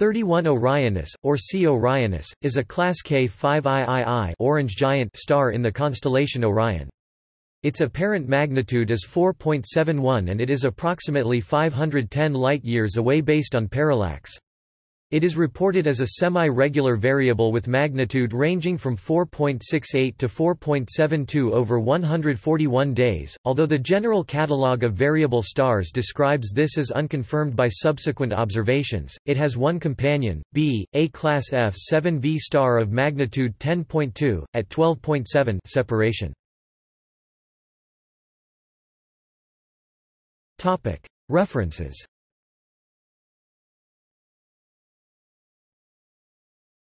31 Orionis, or C Orionis, is a Class K 5II orange giant star in the constellation Orion. Its apparent magnitude is 4.71 and it is approximately 510 light-years away based on parallax. It is reported as a semi-regular variable with magnitude ranging from 4.68 to 4.72 over 141 days, although the general catalogue of variable stars describes this as unconfirmed by subsequent observations. It has one companion, b, a class F7V star of magnitude 10.2 at 12.7 separation. References